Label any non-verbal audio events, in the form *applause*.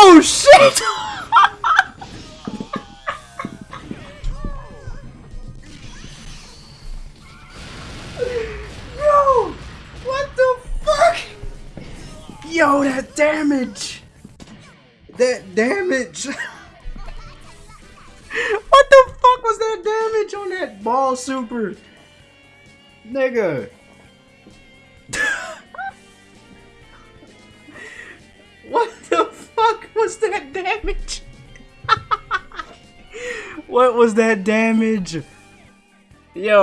Oh shit! *laughs* Yo! What the fuck? Yo, that damage! That damage! *laughs* what the fuck was that damage on that ball super? Nigga. *laughs* what was that damage? *laughs* what was that damage? Yo.